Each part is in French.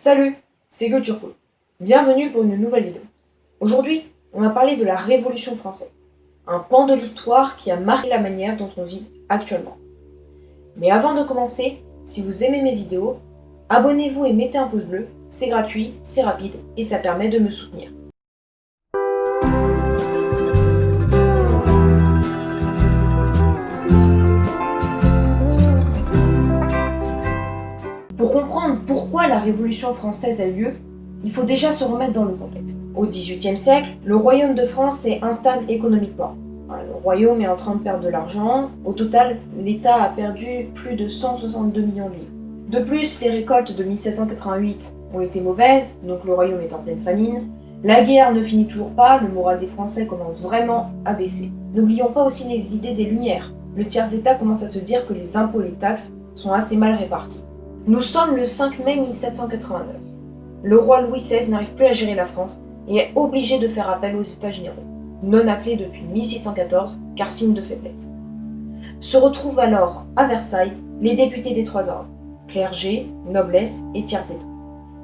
Salut, c'est Goturpo. Bienvenue pour une nouvelle vidéo. Aujourd'hui, on va parler de la Révolution française, un pan de l'histoire qui a marqué la manière dont on vit actuellement. Mais avant de commencer, si vous aimez mes vidéos, abonnez-vous et mettez un pouce bleu, c'est gratuit, c'est rapide et ça permet de me soutenir. Pour comprendre pourquoi la Révolution française a eu lieu, il faut déjà se remettre dans le contexte. Au XVIIIe siècle, le royaume de France est instable économiquement. Le royaume est en train de perdre de l'argent. Au total, l'État a perdu plus de 162 millions de livres. De plus, les récoltes de 1788 ont été mauvaises, donc le royaume est en pleine famine. La guerre ne finit toujours pas, le moral des Français commence vraiment à baisser. N'oublions pas aussi les idées des Lumières. Le tiers-État commence à se dire que les impôts et les taxes sont assez mal répartis. Nous sommes le 5 mai 1789. Le roi Louis XVI n'arrive plus à gérer la France et est obligé de faire appel aux États généraux, non appelés depuis 1614 car signe de faiblesse. Se retrouvent alors à Versailles les députés des trois ordres, clergé, noblesse et tiers-état.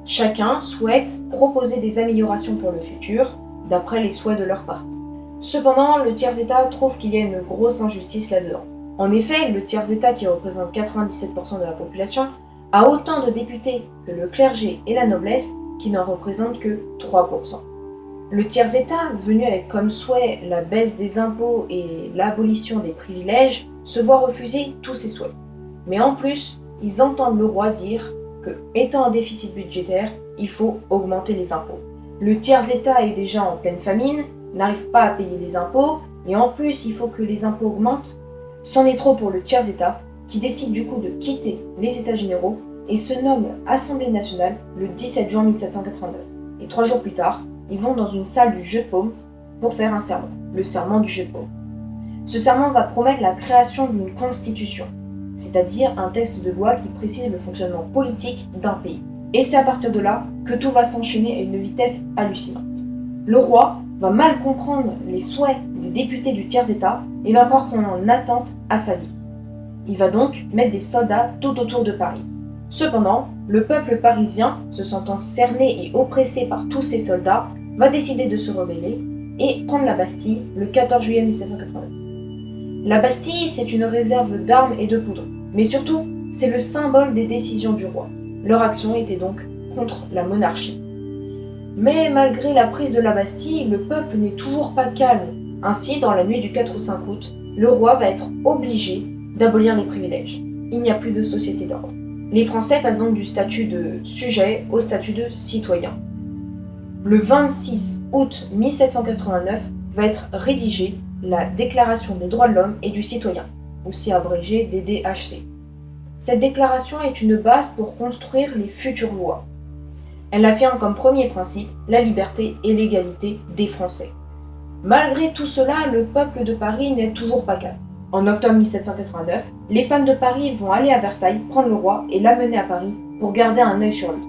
Chacun souhaite proposer des améliorations pour le futur, d'après les souhaits de leur parti. Cependant, le tiers-état trouve qu'il y a une grosse injustice là-dedans. En effet, le tiers-état qui représente 97% de la population a autant de députés que le clergé et la noblesse qui n'en représentent que 3%. Le tiers-état, venu avec comme souhait la baisse des impôts et l'abolition des privilèges, se voit refuser tous ses souhaits. Mais en plus, ils entendent le roi dire que, étant un déficit budgétaire, il faut augmenter les impôts. Le tiers-état est déjà en pleine famine, n'arrive pas à payer les impôts, et en plus il faut que les impôts augmentent. C'en est trop pour le tiers-état, qui décide du coup de quitter les États généraux et se nomme Assemblée nationale le 17 juin 1789. Et trois jours plus tard, ils vont dans une salle du Jeu de Paume pour faire un serment, le serment du Jeu de Paume. Ce serment va promettre la création d'une constitution, c'est-à-dire un texte de loi qui précise le fonctionnement politique d'un pays. Et c'est à partir de là que tout va s'enchaîner à une vitesse hallucinante. Le roi va mal comprendre les souhaits des députés du tiers-état et va croire qu'on en attente à sa vie. Il va donc mettre des soldats tout autour de Paris. Cependant, le peuple parisien, se sentant cerné et oppressé par tous ces soldats, va décider de se rebeller et prendre la Bastille le 14 juillet 1789. La Bastille, c'est une réserve d'armes et de poudre, mais surtout, c'est le symbole des décisions du roi. Leur action était donc contre la monarchie. Mais malgré la prise de la Bastille, le peuple n'est toujours pas calme. Ainsi, dans la nuit du 4 ou 5 août, le roi va être obligé d'abolir les privilèges. Il n'y a plus de société d'ordre. Les Français passent donc du statut de sujet au statut de citoyen. Le 26 août 1789 va être rédigée la Déclaration des droits de l'homme et du citoyen, aussi abrégée DDHC. Cette déclaration est une base pour construire les futures lois. Elle affirme comme premier principe la liberté et l'égalité des Français. Malgré tout cela, le peuple de Paris n'est toujours pas calme. En octobre 1789, les femmes de Paris vont aller à Versailles prendre le roi et l'amener à Paris pour garder un œil sur lui.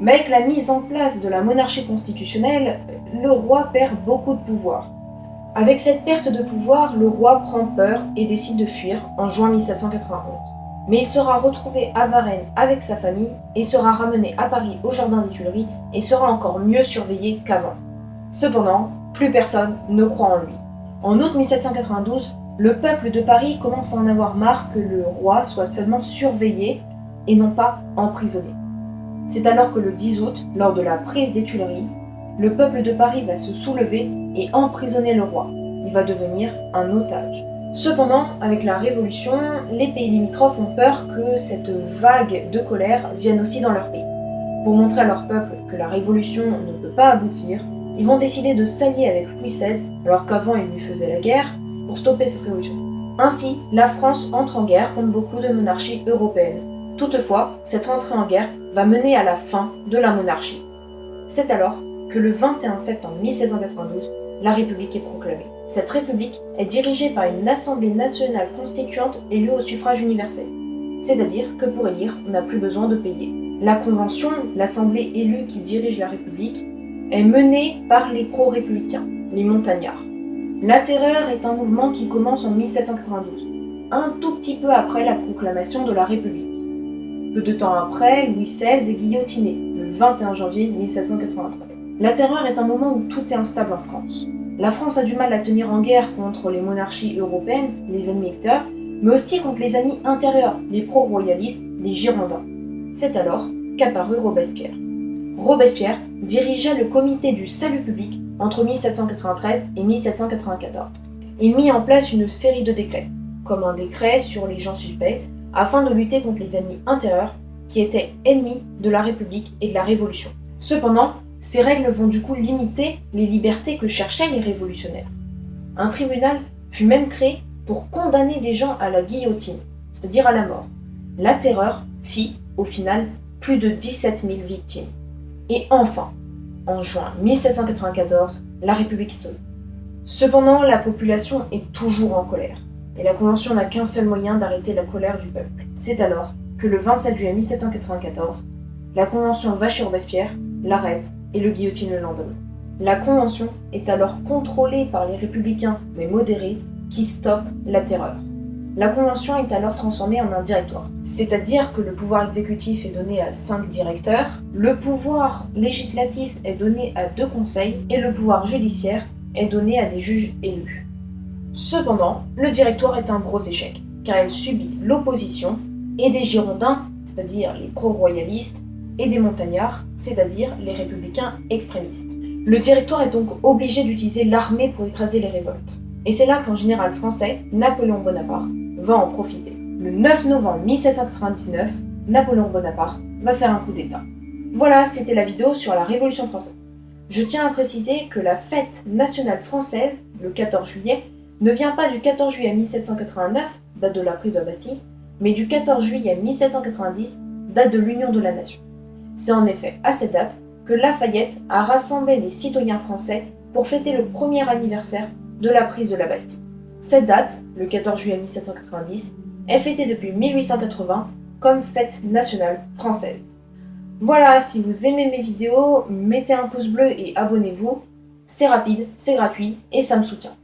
Mais avec la mise en place de la monarchie constitutionnelle, le roi perd beaucoup de pouvoir. Avec cette perte de pouvoir, le roi prend peur et décide de fuir en juin 1791. Mais il sera retrouvé à Varennes avec sa famille et sera ramené à Paris au Jardin des Tuileries et sera encore mieux surveillé qu'avant. Cependant, plus personne ne croit en lui. En août 1792, le peuple de Paris commence à en avoir marre que le roi soit seulement surveillé et non pas emprisonné. C'est alors que le 10 août, lors de la prise des Tuileries, le peuple de Paris va se soulever et emprisonner le roi. Il va devenir un otage. Cependant, avec la Révolution, les pays limitrophes ont peur que cette vague de colère vienne aussi dans leur pays. Pour montrer à leur peuple que la Révolution ne peut pas aboutir, ils vont décider de s'allier avec Louis XVI, alors qu'avant il lui faisait la guerre, pour stopper cette révolution. Ainsi, la France entre en guerre contre beaucoup de monarchies européennes. Toutefois, cette entrée en guerre va mener à la fin de la monarchie. C'est alors que le 21 septembre 1792, la République est proclamée. Cette République est dirigée par une Assemblée nationale constituante élue au suffrage universel. C'est-à-dire que pour élire, on n'a plus besoin de payer. La Convention, l'Assemblée élue qui dirige la République, est menée par les pro-républicains, les montagnards. La Terreur est un mouvement qui commence en 1792, un tout petit peu après la proclamation de la République. Peu de temps après, Louis XVI est guillotiné, le 21 janvier 1793. La terreur est un moment où tout est instable en France. La France a du mal à tenir en guerre contre les monarchies européennes, les ennemis mais aussi contre les amis intérieurs, les pro-royalistes, les Girondins. C'est alors qu'apparut Robespierre. Robespierre dirigea le comité du salut public entre 1793 et 1794. Il mit en place une série de décrets, comme un décret sur les gens suspects, afin de lutter contre les ennemis intérieurs qui étaient ennemis de la République et de la Révolution. Cependant, ces règles vont du coup limiter les libertés que cherchaient les révolutionnaires. Un tribunal fut même créé pour condamner des gens à la guillotine, c'est-à-dire à la mort. La terreur fit, au final, plus de 17 000 victimes. Et enfin, en juin 1794, la République est sauvée. Cependant, la population est toujours en colère, et la Convention n'a qu'un seul moyen d'arrêter la colère du peuple. C'est alors que le 27 juillet 1794, la Convention va chez Robespierre, l'arrête et le guillotine le lendemain. La Convention est alors contrôlée par les républicains, mais modérés, qui stoppent la terreur. La Convention est alors transformée en un directoire, c'est-à-dire que le pouvoir exécutif est donné à cinq directeurs, le pouvoir législatif est donné à deux conseils et le pouvoir judiciaire est donné à des juges élus. Cependant, le directoire est un gros échec, car il subit l'opposition et des Girondins, c'est-à-dire les pro-royalistes, et des montagnards, c'est-à-dire les républicains extrémistes. Le directoire est donc obligé d'utiliser l'armée pour écraser les révoltes. Et c'est là qu'un général français, Napoléon Bonaparte, va en profiter. Le 9 novembre 1799, Napoléon Bonaparte va faire un coup d'État. Voilà, c'était la vidéo sur la Révolution française. Je tiens à préciser que la fête nationale française, le 14 juillet, ne vient pas du 14 juillet 1789, date de la prise de la Bastille, mais du 14 juillet 1790, date de l'Union de la Nation. C'est en effet à cette date que Lafayette a rassemblé les citoyens français pour fêter le premier anniversaire de la prise de la Bastille. Cette date, le 14 juillet 1790, est fêtée depuis 1880 comme fête nationale française. Voilà, si vous aimez mes vidéos, mettez un pouce bleu et abonnez-vous. C'est rapide, c'est gratuit et ça me soutient.